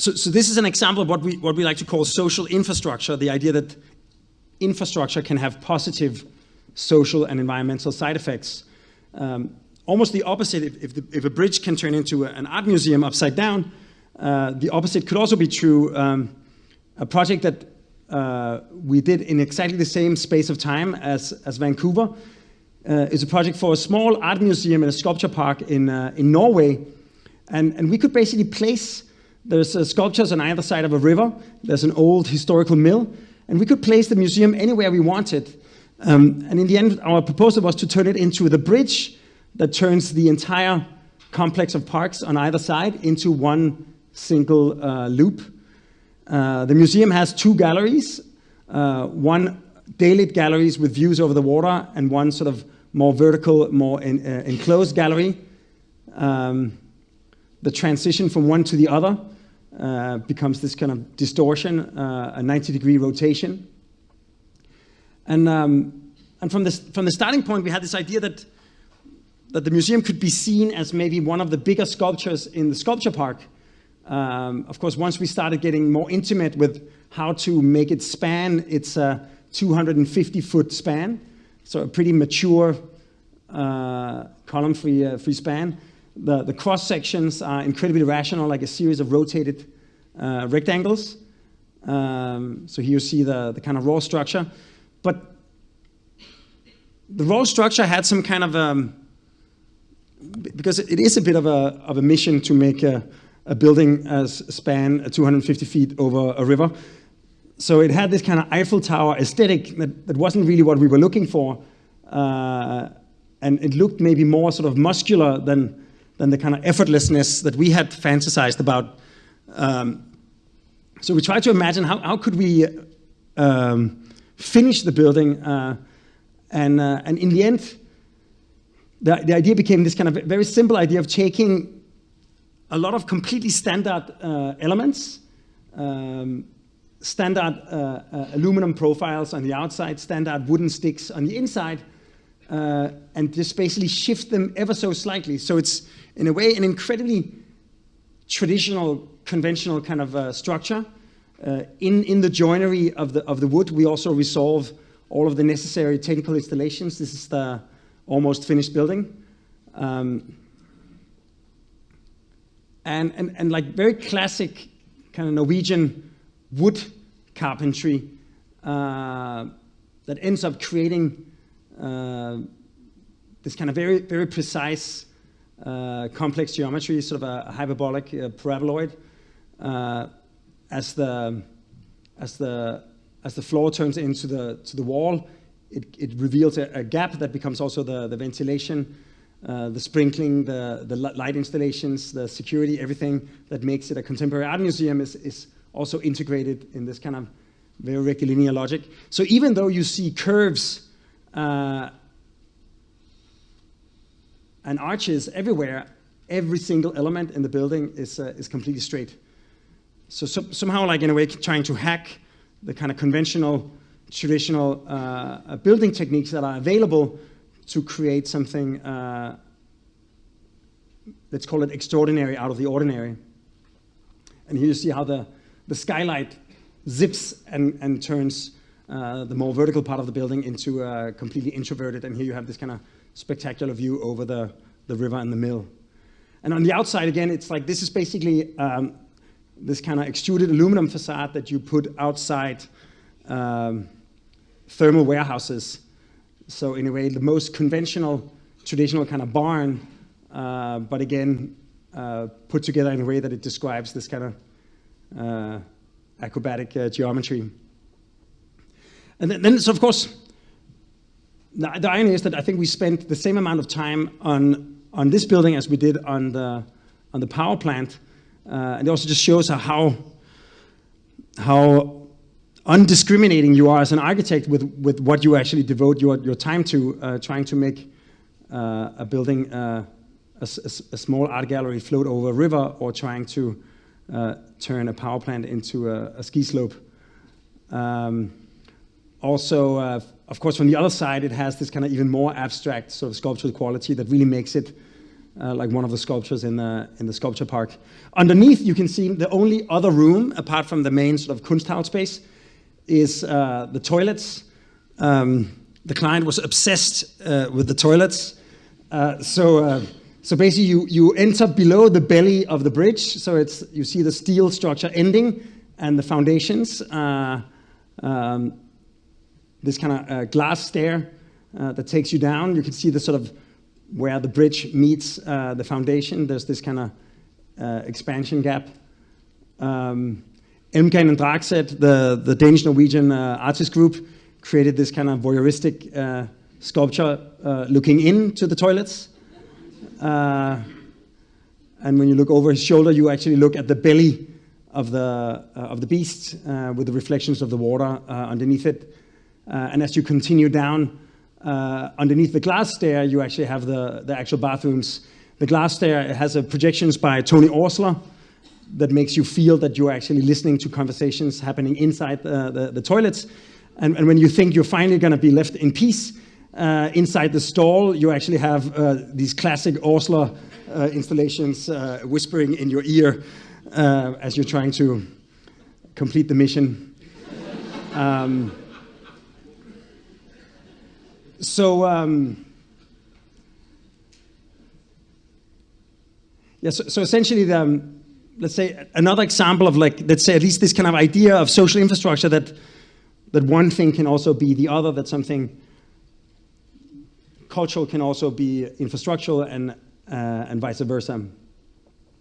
so, so this is an example of what we, what we like to call social infrastructure, the idea that infrastructure can have positive social and environmental side effects. Um, almost the opposite, if, if, the, if, a bridge can turn into an art museum upside down, uh, the opposite could also be true. Um, a project that uh, we did in exactly the same space of time as, as Vancouver uh, is a project for a small art museum and a sculpture park in, uh, in Norway. And, and we could basically place, there's uh, sculptures on either side of a river, there's an old historical mill, and we could place the museum anywhere we wanted. Um, and in the end, our proposal was to turn it into the bridge that turns the entire complex of parks on either side into one single uh, loop. Uh, the museum has two galleries, uh, one daylit galleries with views over the water and one sort of more vertical, more in, uh, enclosed gallery. Um, the transition from one to the other uh, becomes this kind of distortion, uh, a 90 degree rotation. And, um, and from, this, from the starting point, we had this idea that, that the museum could be seen as maybe one of the bigger sculptures in the sculpture park, um, of course, once we started getting more intimate with how to make it span, it's a 250 foot span, so a pretty mature uh, column free, uh, free span. The, the cross sections are incredibly rational, like a series of rotated uh, rectangles. Um, so here you see the, the kind of raw structure. But the raw structure had some kind of, um, because it is a bit of a, of a mission to make a, a building as span 250 feet over a river. So it had this kind of Eiffel Tower aesthetic that, that wasn't really what we were looking for. Uh, and it looked maybe more sort of muscular than, than the kind of effortlessness that we had fantasized about. Um, so we tried to imagine how, how could we um, finish the building. Uh, and, uh, and in the end, the, the idea became this kind of very simple idea of taking a lot of completely standard uh, elements, um, standard uh, uh, aluminum profiles on the outside, standard wooden sticks on the inside, uh, and just basically shift them ever so slightly. So it's, in a way, an incredibly traditional, conventional kind of uh, structure. Uh, in, in the joinery of the, of the wood, we also resolve all of the necessary technical installations. This is the almost finished building. Um, and, and, and like very classic kind of Norwegian wood carpentry uh, that ends up creating this kind of very, very precise uh, complex geometry, sort of a, hyperbolic uh, paraboloid, uh, as the as the as the floor turns into the to the wall, it, it reveals a, a gap that becomes also the, the ventilation uh, the sprinkling, the, the light installations, the security, everything that makes it a contemporary art museum is, is also integrated in this kind of very rectilinear logic. So even though you see curves uh, and arches everywhere, every single element in the building is, uh, is completely straight. So, so, somehow, like in a way, trying to hack the kind of conventional, traditional uh, building techniques that are available to create something, uh, let's call it extraordinary out of the ordinary. And here you see how the, the skylight zips and, and turns uh, the more vertical part of the building into uh, completely introverted. And here you have this kind of spectacular view over the, the river and the mill. And on the outside, again, it's like this is basically um, this kind of extruded aluminum facade that you put outside um, thermal warehouses so in a way, the most conventional, traditional kind of barn, uh, but again, uh, put together in a way that it describes this kind of uh, acrobatic uh, geometry. And then, so of course, the, the, irony is that I think we spent the same amount of time on, on this building as we did on the, on the power plant. Uh, and it also just shows how, how undiscriminating you are as an architect with, with what you actually devote your, your time to, uh, trying to make uh, a building, uh, a, a, small art gallery float over a river or trying to uh, turn a power plant into a, a ski slope. Um, also, uh, of course, from the other side, it has this kind of even more abstract sort of sculptural quality that really makes it uh, like one of the sculptures in the, in the sculpture park. Underneath, you can see the only other room, apart from the main sort of Kunsthaus space, is uh, the toilets. Um, the client was obsessed uh, with the toilets. Uh, so, uh, so basically, you, you enter below the belly of the bridge. So it's, you see the steel structure ending and the foundations. Um, this kind of uh, glass stair uh, that takes you down. You can see the sort of where the bridge meets uh, the foundation. There's this kind of uh, expansion gap. Um, Elmgreen and Dragset, the, the Danish-Norwegian uh, artist group, created this kind of voyeuristic uh, sculpture looking into the toilets. and when you look over his shoulder, you actually look at the belly of the, of the beast with the reflections of the water underneath it. And as you continue down underneath the glass stair, you actually have the, the actual bathrooms. The glass stair has a projections by Tony Oursler that makes you feel that you're actually listening to conversations happening inside the, the, the toilets. And, and, when you think you're finally going to be left in peace, uh, inside the stall, you actually have uh, these classic Oursler uh, installations whispering in your ear uh, as you're trying to complete the mission. um, so, um, yeah, so, so essentially, the, um, let's say another example of like, let's say at least this kind of idea of social infrastructure that that one thing can also be the other, that something cultural can also be infrastructural and, uh, and vice versa.